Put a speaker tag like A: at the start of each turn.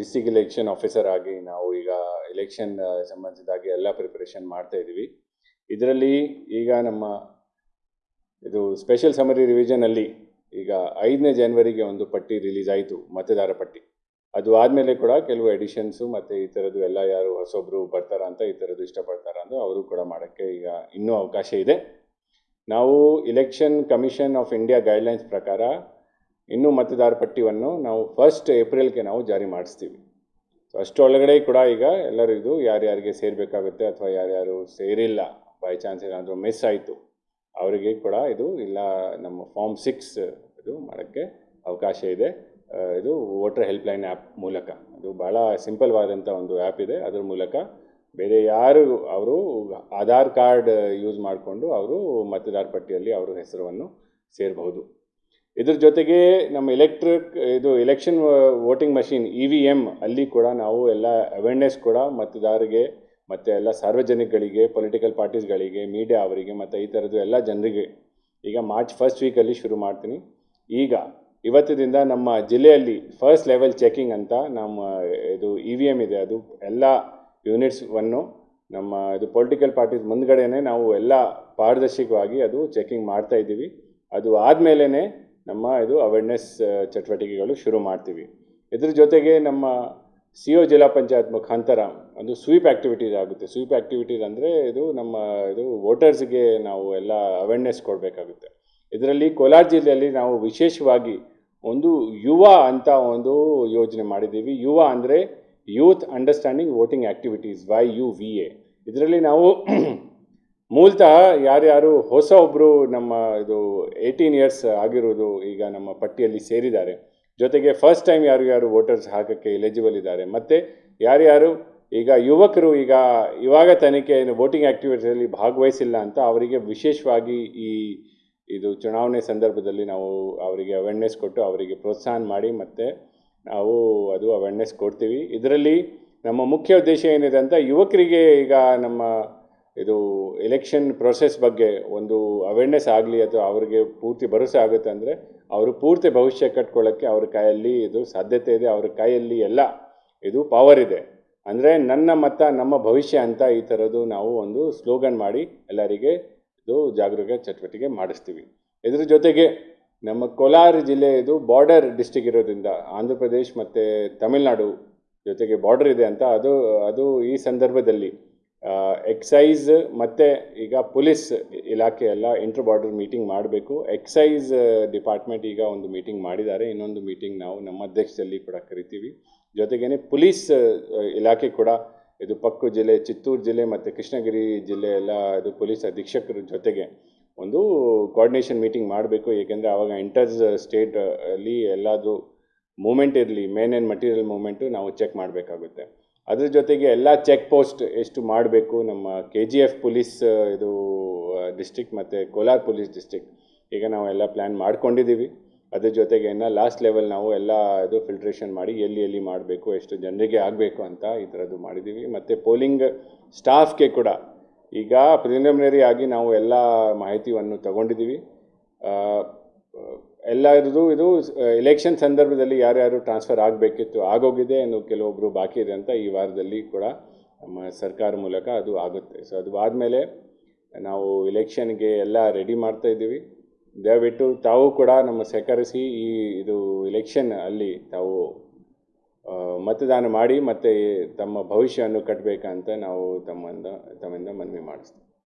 A: District election officer ಆಗಿ ನಾವು ಈಗ ಎಲೆಕ್ಷನ್ ಸಂಬಂಧಿಸಿದಾಗಿ ಎಲ್ಲ ಪ್ರಿಪರೇಷನ್ ಮಾಡ್ತಾ ಇದ್ದೀವಿ. ಇದರಲ್ಲಿ ಈಗ ನಮ್ಮ ಇದು ಸ್ಪೆಷಲ್ ಸಮರಿ ರಿವಿಷನಲ್ಲಿ ಈಗ ಐದನೇ ಜನವರಿಗೆ ಒಂದು ಪಟ್ಟಿ ರಿಲೀಸ್ ಆಯಿತು, ಮತದಾರ ಪಟ್ಟಿ. ಅದು ಆದಮೇಲೆ ಕೂಡ ಕೆಲವು ಎಡಿಷನ್ಸು ಮತ್ತು ಈ ಥರದ್ದು ಎಲ್ಲ ಯಾರು ಹೊಸೊಬ್ಬರು ಬರ್ತಾರ ಅಂತ ಈ ಥರದ್ದು ಇಷ್ಟಪಡ್ತಾರ ಅಂತ ಅವರು ಕೂಡ ಮಾಡೋಕ್ಕೆ ಈಗ ಇನ್ನೂ ಅವಕಾಶ ಇದೆ. ನಾವು election commission of India guidelines ಪ್ರಕಾರ ಇನ್ನೂ ಮತದಾರ ಪಟ್ಟಿಯನ್ನು ನಾವು ಫಸ್ಟ್ ಏಪ್ರಿಲ್ಗೆ ನಾವು ಜಾರಿ ಮಾಡಿಸ್ತೀವಿ. ಸೊ ಅಷ್ಟರೊಳಗಡೆ ಕೂಡ ಈಗ ಎಲ್ಲರಿಗೂ ಇದು ಯಾರ್ಯಾರಿಗೆ ಸೇರಬೇಕಾಗುತ್ತೆ ಅಥವಾ ಯಾರ್ಯಾರು ಸೇರಿಲ್ಲ ಬೈ ಚಾನ್ಸ್ ಏನಾದರೂ ಮಿಸ್ ಆಯಿತು, ಅವರಿಗೆ ಕೂಡ ಇದು ಇಲ್ಲ, ನಮ್ಮ ಫಾರ್ಮ್ ಸಿಕ್ಸ್ ಇದು ಮಾಡೋಕ್ಕೆ ಅವಕಾಶ ಇದೆ. ಇದು ವೋಟರ್ ಹೆಲ್ಪ್ಲೈನ್ ಆ್ಯಪ್ ಮೂಲಕ. ಅದು ಭಾಳ ಸಿಂಪಲ್ವಾದಂಥ ಒಂದು ಆ್ಯಪ್ ಇದೆ. ಅದ್ರ ಮೂಲಕ ಬೇರೆ ಯಾರು ಅವರು ಆಧಾರ್ ಕಾರ್ಡ್ ಯೂಸ್ ಮಾಡಿಕೊಂಡು ಅವರು ಮತದಾರ ಪಟ್ಟಿಯಲ್ಲಿ ಅವರ ಹೆಸರನ್ನು ಸೇರಬಹುದು. ಇದ್ರ ಜೊತೆಗೆ ನಮ್ಮ ಎಲೆಕ್ಟ್ರಿಕ್ ಇದು election voting machine E V M ಅಲ್ಲಿ ಕೂಡ ನಾವು ಎಲ್ಲ ಅವೇರ್ನೆಸ್ ಕೂಡ ಮತದಾರರಿಗೆ ಮತ್ತು ಎಲ್ಲ ಸಾರ್ವಜನಿಕಗಳಿಗೆ ಪೊಲಿಟಿಕಲ್ ಪಾರ್ಟೀಸ್ಗಳಿಗೆ ಮೀಡಿಯಾ ಅವರಿಗೆ, ಮತ್ತು ಈ ಥರದ್ದು ಎಲ್ಲ ಜನರಿಗೆ ಈಗ ಮಾರ್ಚ್ ಫಸ್ಟ್ ವೀಕಲ್ಲಿ ಶುರು ಮಾಡ್ತೀನಿ. ಈಗ ಇವತ್ತಿನಿಂದ ನಮ್ಮ ಜಿಲ್ಲೆಯಲ್ಲಿ ಫಸ್ಟ್ ಲೆವೆಲ್ ಚೆಕಿಂಗ್ ಅಂತ ನಮ್ಮ ಇದು ಇ ವಿ ಎಂ ಇದೆ. ಅದು ಎಲ್ಲ ಯೂನಿಟ್ಸ್ವನ್ನು ನಮ್ಮ ಇದು ಪೊಲಿಟಿಕಲ್ ಪಾರ್ಟೀಸ್ ಮುಂದ್ಗಡೆನೆ ನಾವು ಎಲ್ಲ ಪಾರದರ್ಶಕವಾಗಿ ಅದು ಚೆಕಿಂಗ್ ಮಾಡ್ತಾ ಇದ್ದೀವಿ. ಅದು ಆದಮೇಲೆ ನಮ್ಮ ಇದು ಅವೇರ್ನೆಸ್ ಚಟುವಟಿಕೆಗಳು ಶುರು ಮಾಡ್ತೀವಿ. ಇದ್ರ ಜೊತೆಗೆ ನಮ್ಮ ಸಿ ಒ ಜಿಲ್ಲಾ ಪಂಚಾಯತ್ ಮುಖಾಂತರ ಒಂದು ಸ್ವೀಪ್ ಆ್ಯಕ್ಟಿವಿಟೀಸ್ ಆಗುತ್ತೆ ಸ್ವೀಪ್ ಆ್ಯಕ್ಟಿವಿಟೀಸ್ ಅಂದರೆ ಇದು ನಮ್ಮ ಇದು ವೋಟರ್ಸ್ಗೆ ನಾವು ಎಲ್ಲ ಅವೇರ್ನೆಸ್ ಕೊಡಬೇಕಾಗುತ್ತೆ. ಇದರಲ್ಲಿ ಕೋಲಾರ ಜಿಲ್ಲೆಯಲ್ಲಿ ನಾವು ವಿಶೇಷವಾಗಿ ಒಂದು ಯುವ ಅಂತ ಒಂದು ಯೋಜನೆ ಮಾಡಿದ್ದೀವಿ. ಯುವ ಅಂದರೆ youth understanding voting activities Y U V A ಇದರಲ್ಲಿ ನಾವು ಮೂಲತಃ ಯಾರ್ಯಾರು ಹೊಸ ಒಬ್ಬರು ನಮ್ಮ ಇದು ಏಯ್ಟೀನ್ ಇಯರ್ಸ್ ಆಗಿರೋದು ಈಗ ನಮ್ಮ ಪಟ್ಟಿಯಲ್ಲಿ ಸೇರಿದ್ದಾರೆ. ಜೊತೆಗೆ ಫಸ್ಟ್ ಟೈಮ್ ಯಾರು ಯಾರು ವೋಟರ್ಸ್ ಹಾಕೋಕ್ಕೆ ಎಲಿಜಿಬಲ್ ಇದ್ದಾರೆ. ಮತ್ತು ಯಾರ್ಯಾರು ಈಗ ಯುವಕರು ಈಗ ಇವಾಗ ತನಿಖೆ ವೋಟಿಂಗ್ ಆ್ಯಕ್ಟಿವಿಟಿಯಲ್ಲಿ ಭಾಗವಹಿಸಿಲ್ಲ ಅಂತ ಅವರಿಗೆ ವಿಶೇಷವಾಗಿ ಈ ಇದು ಚುನಾವಣೆ ಸಂದರ್ಭದಲ್ಲಿ ನಾವು ಅವರಿಗೆ ಅವೇರ್ನೆಸ್ ಕೊಟ್ಟು ಅವರಿಗೆ ಪ್ರೋತ್ಸಾಹ ಮಾಡಿ ಮತ್ತು ನಾವು ಅದು ಅವೇರ್ನೆಸ್ ಕೊಡ್ತೀವಿ. ಇದರಲ್ಲಿ ನಮ್ಮ ಮುಖ್ಯ ಉದ್ದೇಶ ಏನಿದೆ ಅಂತ ಯುವಕರಿಗೆ ಈಗ ನಮ್ಮ ಇದು ಎಲೆಕ್ಷನ್ ಪ್ರೊಸೆಸ್ ಬಗ್ಗೆ ಒಂದು ಅವೇರ್ನೆಸ್ ಆಗಲಿ ಅಥವಾ ಅವರಿಗೆ ಪೂರ್ತಿ ಭರವಸೆ ಆಗುತ್ತೆ ಅಂದರೆ ಅವರು ಪೂರ್ತಿ ಭವಿಷ್ಯ ಕಟ್ಕೊಳ್ಳೋಕ್ಕೆ ಅವ್ರ ಕೈಯಲ್ಲಿ ಇದು ಸಾಧ್ಯತೆ ಇದೆ, ಅವ್ರ ಕೈಯಲ್ಲಿ ಎಲ್ಲ ಇದು ಪವರ್ ಇದೆ. ಅಂದರೆ ನನ್ನ ಮತ, ನಮ್ಮ ಭವಿಷ್ಯ ಅಂತ ಈ ಥರದ್ದು ನಾವು ಒಂದು ಸ್ಲೋಗನ್ ಮಾಡಿ ಎಲ್ಲರಿಗೆ ಇದು ಜಾಗರೂಕ ಚಟುವಟಿಕೆ ಮಾಡಿಸ್ತೀವಿ. ಇದ್ರ ಜೊತೆಗೆ ನಮ್ಮ ಕೋಲಾರ ಜಿಲ್ಲೆ ಇದು ಬಾರ್ಡರ್ ಡಿಸ್ಟಿಕ್ ಇರೋದ್ರಿಂದ ಆಂಧ್ರ ಪ್ರದೇಶ್ ಮತ್ತು ತಮಿಳ್ನಾಡು ಜೊತೆಗೆ ಬಾರ್ಡರ್ ಇದೆ ಅಂತ ಅದು ಅದು ಈ ಸಂದರ್ಭದಲ್ಲಿ ಎಕ್ಸೈಸ್ ಮತ್ತು ಈಗ ಪೊಲೀಸ್ ಇಲಾಖೆ ಎಲ್ಲ ಇಂಟರ್ ಬಾರ್ಡರ್ ಮೀಟಿಂಗ್ ಮಾಡಬೇಕು. ಎಕ್ಸೈಸ್ ಡಿಪಾರ್ಟ್ಮೆಂಟ್ ಈಗ ಒಂದು ಮೀಟಿಂಗ್ ಮಾಡಿದ್ದಾರೆ. ಇನ್ನೊಂದು ಮೀಟಿಂಗ್ ನಾವು ನಮ್ಮ ಅಧ್ಯಕ್ಷದಲ್ಲಿ ಕೂಡ ಕರಿತೀವಿ. ಜೊತೆಗೇ ಪೊಲೀಸ್ ಇಲಾಖೆ ಕೂಡ ಇದು ಪಕ್ಕು ಜಿಲ್ಲೆ, ಚಿತ್ತೂರು ಜಿಲ್ಲೆ ಮತ್ತು ಕೃಷ್ಣಗಿರಿ ಜಿಲ್ಲೆ ಎಲ್ಲ ಇದು ಪೊಲೀಸ್ ಅಧೀಕ್ಷಕರ ಜೊತೆಗೆ ಒಂದು ಕೋಆರ್ಡಿನೇಷನ್ ಮೀಟಿಂಗ್ ಮಾಡಬೇಕು. ಏಕೆಂದರೆ ಆವಾಗ ಇಂಟರ್ ಸ್ಟೇಟ್ ಅಲ್ಲಿ ಎಲ್ಲಾದರೂ ಮೂಮೆಂಟ್ ಇರಲಿ ಮೇನ್ ಆ್ಯಂಡ್ ಮಟೀರಿಯಲ್ ಮೂಮೆಂಟು ನಾವು ಚೆಕ್ ಮಾಡಬೇಕಾಗುತ್ತೆ. ಅದ್ರ ಜೊತೆಗೆ ಎಲ್ಲ ಚೆಕ್ ಪೋಸ್ಟ್ ಎಷ್ಟು ಮಾಡಬೇಕು, ನಮ್ಮ ಕೆ ಜಿ ಎಫ್ ಪೊಲೀಸ್ ಇದು ಡಿಸ್ಟಿಕ್ ಮತ್ತು ಕೋಲಾರ ಪೊಲೀಸ್ ಡಿಸ್ಟಿಕ್ ಈಗ ನಾವು ಎಲ್ಲ ಪ್ಲ್ಯಾನ್ ಮಾಡ್ಕೊಂಡಿದ್ದೀವಿ ಅದ್ರ ಜೊತೆಗೆ ಇನ್ನು ಲಾಸ್ಟ್ ಲೆವೆಲ್ ನಾವು ಎಲ್ಲ ಇದು ಫಿಲ್ಟ್ರೇಷನ್ ಮಾಡಿ ಎಲ್ಲಿ ಎಲ್ಲಿ ಮಾಡಬೇಕು, ಎಷ್ಟು ಜನರಿಗೆ ಆಗಬೇಕು ಅಂತ ಈ ಥರದ್ದು ಮಾಡಿದ್ದೀವಿ ಮತ್ತು ಪೋಲಿಂಗ್ ಸ್ಟಾಫ್ಗೆ ಕೂಡ ಈಗ ಪ್ರಿಲಿಮಿನರಿ ಆಗಿ ನಾವು ಎಲ್ಲ ಮಾಹಿತಿಯನ್ನು ತಗೊಂಡಿದ್ದೀವಿ ಎಲ್ಲರದು ಇದು ಎಲೆಕ್ಷನ್ ಸಂದರ್ಭದಲ್ಲಿ ಯಾರ್ಯಾರು ಟ್ರಾನ್ಸ್ಫರ್ ಆಗಬೇಕಿತ್ತು, ಆಗೋಗಿದೆ ಅನ್ನೋ ಕೆಲವೊಬ್ಬರು ಬಾಕಿ ಇದೆ ಅಂತ ಈ ವಾರದಲ್ಲಿ ಕೂಡ ನಮ್ಮ ಸರ್ಕಾರ ಮೂಲಕ ಅದು ಆಗುತ್ತೆ. ಸೊ ಅದು ಆದಮೇಲೆ ನಾವು ಎಲೆಕ್ಷನ್ಗೆ ಎಲ್ಲ ರೆಡಿ ಮಾಡ್ತಾ ಇದ್ದೀವಿ. ದಯವಿಟ್ಟು ತಾವು ಕೂಡ ನಮ್ಮ ಸಹಕರಿಸಿ ಈ, ಇದು ಎಲೆಕ್ಷನ್ ಅಲ್ಲಿ ತಾವು ಮತದಾನ ಮಾಡಿ ಮತ್ತು ತಮ್ಮ ಭವಿಷ್ಯವನ್ನು ಕಟ್ಟಬೇಕಂತ ನಾವು ತಮ್ಮಿಂದ ತಮ್ಮಿಂದ ಮನವಿ ಮಾಡಿಸ್ತೀವಿ.